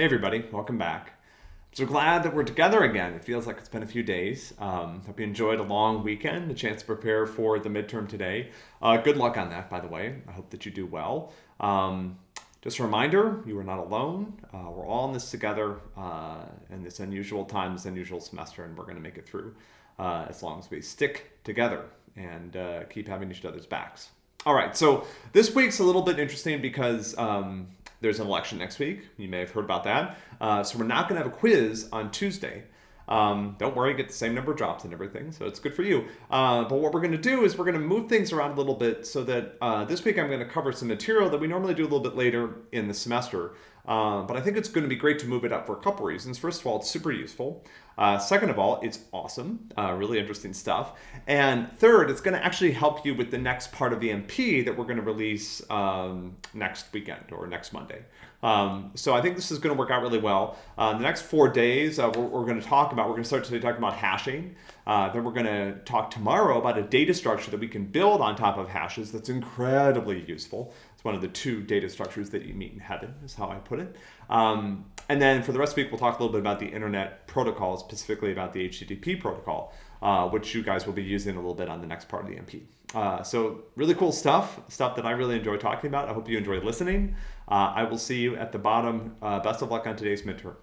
Hey everybody, welcome back. So glad that we're together again. It feels like it's been a few days. Um, hope you enjoyed a long weekend, a chance to prepare for the midterm today. Uh, good luck on that, by the way. I hope that you do well. Um, just a reminder, you are not alone. Uh, we're all in this together uh, in this unusual time, this unusual semester, and we're going to make it through uh, as long as we stick together and uh, keep having each other's backs. All right, so this week's a little bit interesting because um, there's an election next week. You may have heard about that. Uh, so we're not going to have a quiz on Tuesday. Um, don't worry, get the same number of drops and everything, so it's good for you. Uh, but what we're going to do is we're going to move things around a little bit so that uh, this week I'm going to cover some material that we normally do a little bit later in the semester. Uh, but I think it's going to be great to move it up for a couple reasons. First of all, it's super useful. Uh, second of all, it's awesome, uh, really interesting stuff. And third, it's going to actually help you with the next part of the MP that we're going to release um, next weekend or next Monday. Um, so I think this is going to work out really well. Uh, the next four days, uh, we're, we're, going to talk about, we're going to start today talking about hashing. Uh, then we're going to talk tomorrow about a data structure that we can build on top of hashes that's incredibly useful. It's one of the two data structures that you meet in heaven, is how I put it. Um, and then for the rest of the week, we'll talk a little bit about the internet protocol, specifically about the HTTP protocol, uh, which you guys will be using a little bit on the next part of the MP. Uh, so really cool stuff, stuff that I really enjoy talking about. I hope you enjoy listening. Uh, I will see you at the bottom. Uh, best of luck on today's midterm.